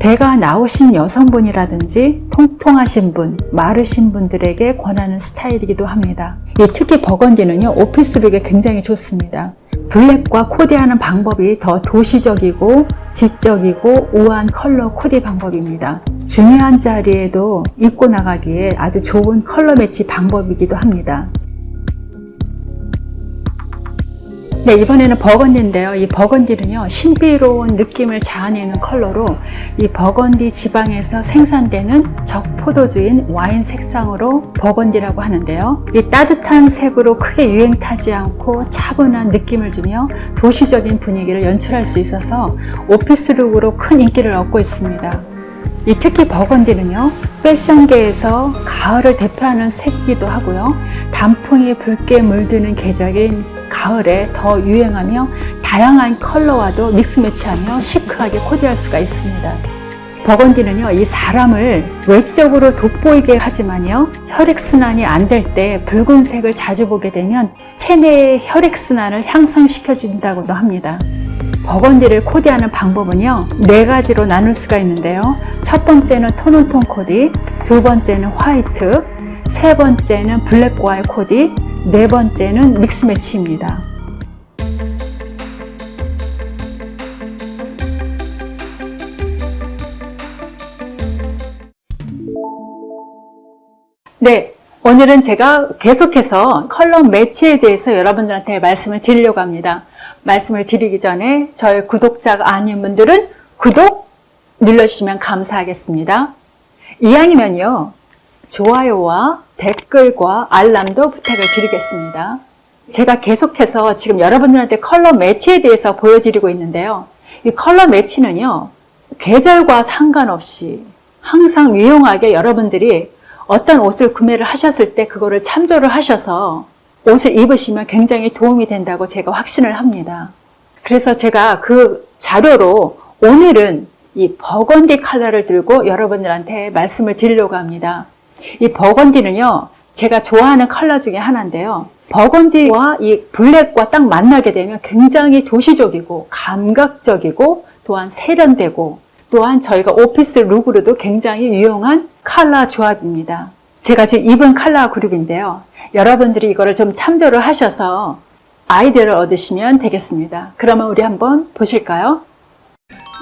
배가 나오신 여성분이라든지 통통하신 분, 마르신 분들에게 권하는 스타일이기도 합니다. 이 특히 버건디는요, 오피스룩에 굉장히 좋습니다. 블랙과 코디하는 방법이 더 도시적이고 지적이고 우아한 컬러 코디 방법입니다. 중요한 자리에도 입고 나가기에 아주 좋은 컬러 매치 방법이기도 합니다. 네, 이번에는 버건디인데요. 이 버건디는요, 신비로운 느낌을 자아내는 컬러로 이 버건디 지방에서 생산되는 적포도주인 와인 색상으로 버건디라고 하는데요. 이 따뜻한 색으로 크게 유행 타지 않고 차분한 느낌을 주며 도시적인 분위기를 연출할 수 있어서 오피스룩으로 큰 인기를 얻고 있습니다. 이 특히 버건디는요 패션계에서 가을을 대표하는 색이기도 하고요. 단풍이 붉게 물드는 계절인 가을에 더 유행하며 다양한 컬러와도 믹스 매치하며 시크하게 코디할 수가 있습니다. 버건디는요 이 사람을 외적으로 돋보이게 하지만요 혈액순환이 안 될 때 붉은색을 자주 보게 되면 체내의 혈액순환을 향상시켜 준다고도 합니다 버건디를 코디하는 방법은요 네 가지로 나눌 수가 있는데요. 첫 번째는 톤온톤 코디 두 번째는 화이트 세 번째는 블랙과의 코디 네 번째는 믹스 매치입니다. 네 오늘은 제가 계속해서 컬러 매치에 대해서 여러분들한테 말씀을 드리려고 합니다 말씀을 드리기 전에 저희 구독자가 아닌 분들은 구독 눌러주시면 감사하겠습니다. 이왕이면요. 좋아요와 댓글과 알람도 부탁을 드리겠습니다. 제가 계속해서 지금 여러분들한테 컬러 매치에 대해서 보여드리고 있는데요. 이 컬러 매치는요. 계절과 상관없이 항상 유용하게 여러분들이 어떤 옷을 구매를 하셨을 때 그거를 참조를 하셔서 옷을 입으시면 굉장히 도움이 된다고 제가 확신을 합니다. 그래서 제가 그 자료로 오늘은 이 버건디 컬러를 들고 여러분들한테 말씀을 드리려고 합니다. 이 버건디는요, 제가 좋아하는 컬러 중에 하나인데요. 버건디와 이 블랙과 딱 만나게 되면 굉장히 도시적이고 감각적이고 또한 세련되고 또한 저희가 오피스 룩으로도 굉장히 유용한 컬러 조합입니다. 제가 지금 입은 컬러 그룹인데요. 여러분들이 이거를 좀 참조를 하셔서 아이디어를 얻으시면 되겠습니다. 그러면 우리 한번 보실까요?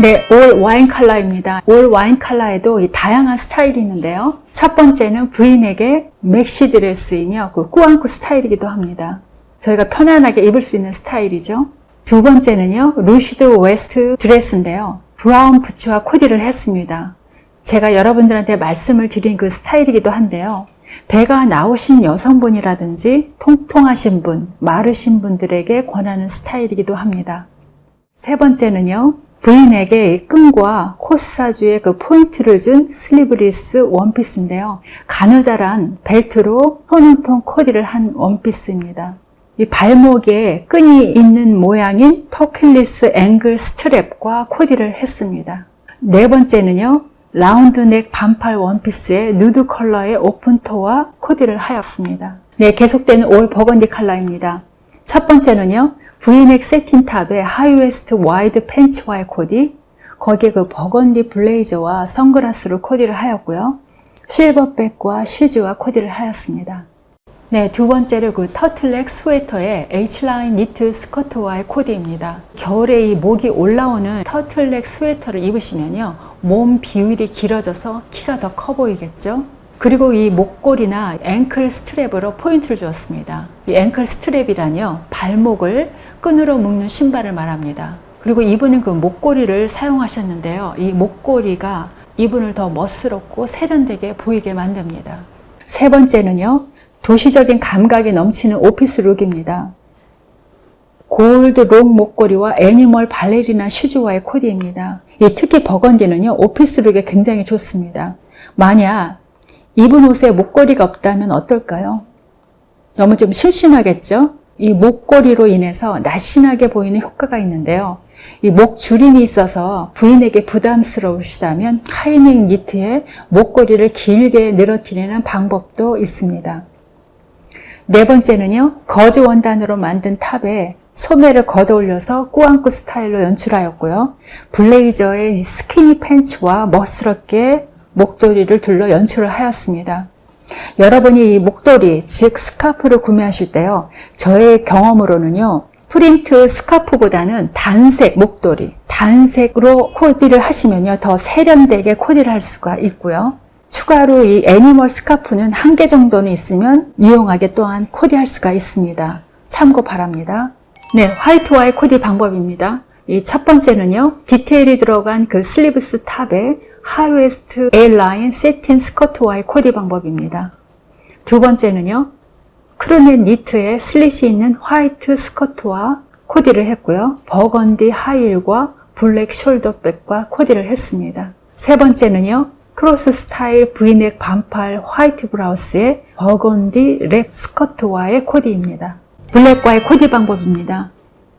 네, all 와인 컬러입니다. all 와인 컬러에도 다양한 스타일이 있는데요. 첫 번째는 브이넥의 맥시 드레스이며 그 꾸안꾸 스타일이기도 합니다. 저희가 편안하게 입을 수 있는 스타일이죠. 두 번째는요, loose waist 드레스인데요. 브라운 부츠와 코디를 했습니다. 제가 여러분들한테 말씀을 드린 그 스타일이기도 한데요. 배가 나오신 여성분이라든지 통통하신 분, 마르신 분들에게 권하는 스타일이기도 합니다. 세 번째는요. V넥에 끈과 코사주의 그 포인트를 준 슬리브리스 원피스인데요. 가느다란 벨트로 tone on tone 코디를 한 원피스입니다. 이 발목에 끈이 있는 모양인 터킬리스 ankle strap과 코디를 했습니다. 네 번째는요. 라운드넥 반팔 원피스에 누드 컬러의 open toe와 코디를 하였습니다. 네, 계속되는 all burgundy 컬러입니다. 첫 번째는요. V넥 satin top에 high waist wide 팬츠와의 코디 거기에 그 버건디 블레이저와 선글라스로 코디를 하였고요. silver bag과 슈즈와 코디를 하였습니다. 네, 두 번째로 그 터틀넥 스웨터에 H line 니트 스커트와의 코디입니다. 겨울에 이 목이 올라오는 터틀넥 스웨터를 입으시면요. 몸 비율이 길어져서 키가 더 커 보이겠죠? 그리고 이 목걸이나 ankle strap으로 포인트를 주었습니다. 이 ankle strap이란요. 발목을 끈으로 묶는 신발을 말합니다. 그리고 이분은 그 목걸이를 사용하셨는데요. 이 목걸이가 이분을 더 멋스럽고 세련되게 보이게 만듭니다. 세 번째는요. 도시적인 감각이 넘치는 office look입니다. 골드 long 목걸이와 animal 발레리나 슈즈와의 코디입니다. 특히 burgundy는요 office look에 굉장히 좋습니다. 만약 입은 옷에 목걸이가 없다면 어떨까요? 너무 좀 심심하겠죠? 이 목걸이로 인해서 날씬하게 보이는 효과가 있는데요. 이 목주름이 있어서 부인에게 부담스러우시다면 하이넥 니트에 목걸이를 길게 늘어뜨리는 방법도 있습니다. 네 번째는요. 거즈 원단으로 만든 탑에 소매를 걷어 올려서 꾸안꾸 스타일로 연출하였고요. 블레이저의 스키니 팬츠와 멋스럽게 목도리를 둘러 연출을 하였습니다. 여러분이 이 목도리, 즉 스카프를 구매하실 때요. 저의 경험으로는요. 프린트 스카프보다는 단색 목도리, 단색으로 코디를 하시면요. 더 세련되게 코디를 할 수가 있고요. 추가로 이 animal 스카프는 한 개 정도는 있으면 유용하게 또한 코디할 수가 있습니다. 참고 바랍니다. 네, 화이트와의 코디 방법입니다. 이 첫 번째는요, 디테일이 들어간 그 슬리브스 탑에 하이웨스트 A라인 세틴 스커트와의 코디 방법입니다. 두 번째는요, crew neck 니트에 slit이 있는 화이트 스커트와 코디를 했고요. 버건디 하이힐과 블랙 숄더백과 코디를 했습니다. 세 번째는요. 크로스 스타일 브이넥 반팔 화이트 브라우스에 버건디 랩 스커트와의 코디입니다. 블랙과의 코디 방법입니다.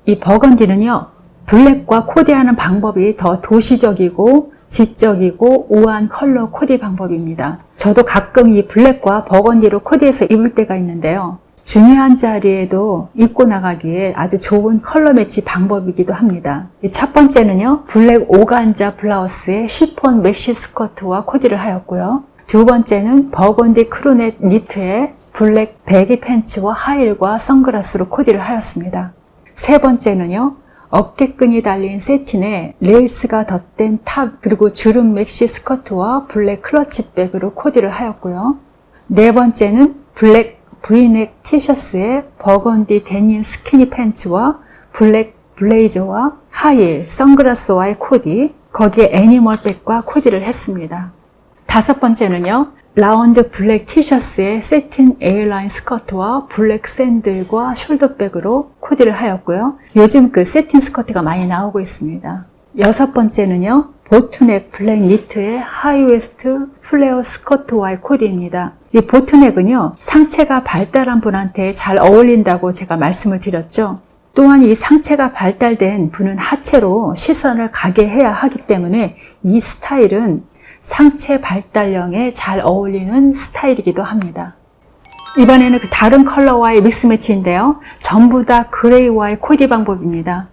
이 burgundy는요. 블랙과 코디하는 방법이 더 도시적이고 지적이고 우아한 컬러 코디 방법입니다. 저도 가끔 이 블랙과 burgundy로 코디해서 입을 때가 있는데요. 중요한 자리에도 입고 나가기에 아주 좋은 컬러 매치 방법이기도 합니다. 첫 번째는요. 블랙 organza 블라우스에 시폰 맥시 스커트와 코디를 하였고요. 두 번째는 burgundy crew neck 니트에 블랙 baggy 팬츠와 하이힐과 선글라스로 코디를 하였습니다. 세 번째는요. 어깨끈이 달린 satin에 레이스가 덧댄 top 그리고 주름 맥시 스커트와 블랙 클러치백으로 코디를 하였고요. 네 번째는 블랙 브이넥 티셔츠에 버건디 데님 스키니 팬츠와 블랙 블레이저와 하이힐, 선글라스와의 코디, 거기에 animal bag과 코디를 했습니다. 다섯 번째는요. 라운드 블랙 티셔츠에 satin A line 스커트와 블랙 샌들과 숄더백으로 코디를 하였고요. 요즘 그 satin 스커트가 많이 나오고 있습니다. 여섯 번째는요. boat neck 블랙 니트의 high waist 플레어 스커트와의 코디입니다. 이 boat neck은요. 상체가 발달한 분한테 잘 어울린다고 제가 말씀을 드렸죠. 또한 이 상체가 발달된 분은 하체로 시선을 가게 해야 하기 때문에 이 스타일은 상체 발달형에 잘 어울리는 스타일이기도 합니다. 이번에는 그 다른 컬러와의 믹스 매치인데요. 전부 다 그레이와의 코디 방법입니다.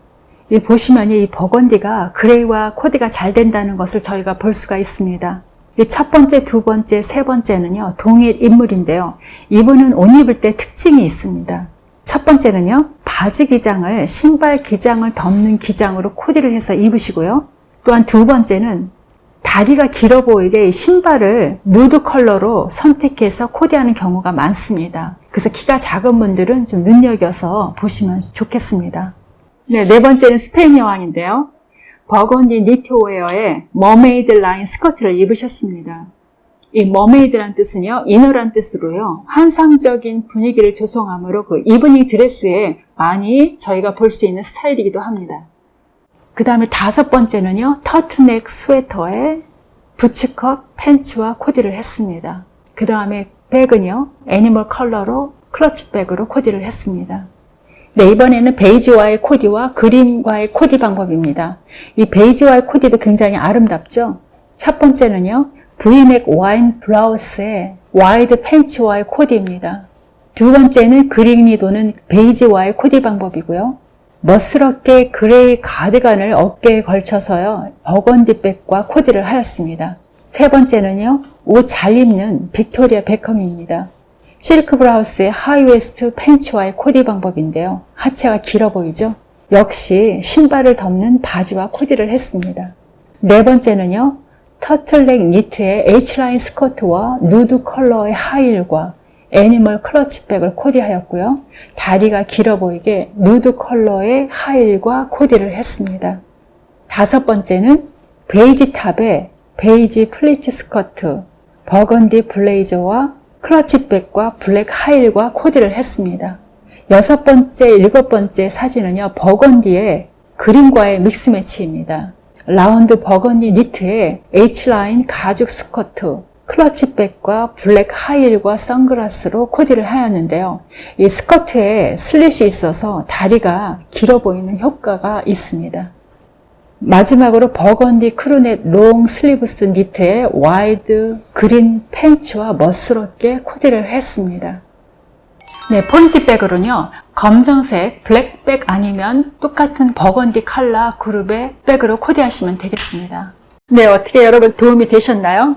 이 보시면 이 버건디가 그레이와 코디가 잘 된다는 것을 저희가 볼 수가 있습니다. 이 첫 번째, 두 번째, 세 번째는요. 동일 인물인데요. 이분은 옷 입을 때 특징이 있습니다. 첫 번째는요. 바지 기장을 신발 기장을 덮는 기장으로 코디를 해서 입으시고요. 또한 두 번째는 다리가 길어 보이게 신발을 누드 컬러로 선택해서 코디하는 경우가 많습니다. 그래서 키가 작은 분들은 좀 눈여겨서 보시면 좋겠습니다. 네, 네 번째는 스페인 여왕인데요. 버건디 니트웨어에 mermaid line 스커트를 입으셨습니다. 이 mermaid란 뜻은요, 인어란 뜻으로요, 환상적인 분위기를 조성함으로 그 이브닝 드레스에 많이 저희가 볼 수 있는 스타일이기도 합니다. 그 다음에 다섯 번째는요, 터틀넥 스웨터에 boots cut 팬츠와 코디를 했습니다. 그 다음에 bag은요, animal 컬러로 클러치백으로 코디를 했습니다. 네, 이번에는 베이지와의 코디와 그린과의 코디 방법입니다. 이 베이지와의 코디도 굉장히 아름답죠? 첫 번째는요, 브이넥 와인 블라우스에 wide 팬츠와의 코디입니다. 두 번째는 그린이 도는 베이지와의 코디 방법이고요. 멋스럽게 그레이 가디건을 어깨에 걸쳐서요. burgundy bag과 코디를 하였습니다. 세 번째는요. 옷 잘 입는 빅토리아 베컴입니다. 실크 블라우스의 high waist 팬츠와의 코디 방법인데요. 하체가 길어 보이죠? 역시 신발을 덮는 바지와 코디를 했습니다. 네 번째는요. 터틀넥 니트의 H line 스커트와 누드 컬러의 하이힐과 animal 클러치백을 코디하였고요. 다리가 길어 보이게 누드 컬러의 하이힐과 코디를 했습니다. 다섯 번째는 베이지 top에 베이지 플리츠 스커트, 버건디 블레이저와 클러치백과 블랙 하이힐과 코디를 했습니다. 여섯 번째, 일곱 번째 사진은요. burgundy의 green과의 mix match입니다. 라운드 버건디 니트에 H라인 가죽 스커트, 클러치백과 black heel과 선글라스로 코디를 하였는데요. 이 스커트에 슬릿이 있어서 다리가 길어 보이는 효과가 있습니다. 마지막으로 burgundy crew neck long sleeves 니트에 wide green 팬츠와 멋스럽게 코디를 했습니다. 네, 포인트백으로는요. 검정색 블랙백 아니면 똑같은 버건디 컬러 그룹의 백으로 코디하시면 되겠습니다. 네, 어떻게 여러분 도움이 되셨나요?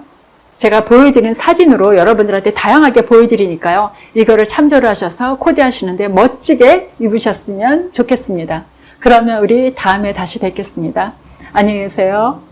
제가 보여드리는 사진으로 여러분들한테 다양하게 보여드리니까요. 이거를 참조를 하셔서 코디하시는데 멋지게 입으셨으면 좋겠습니다. 그러면 우리 다음에 다시 뵙겠습니다. 안녕히 계세요.